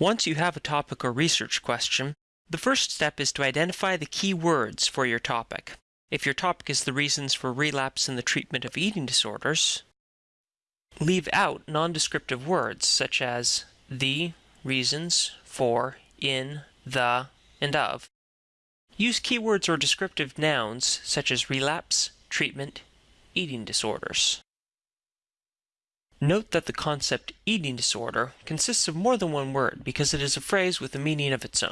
Once you have a topic or research question, the first step is to identify the key words for your topic. If your topic is the reasons for relapse in the treatment of eating disorders, leave out nondescriptive words such as the, reasons, for, in, the, and of. Use keywords or descriptive nouns such as relapse, treatment, eating disorders. Note that the concept eating disorder consists of more than one word because it is a phrase with a meaning of its own.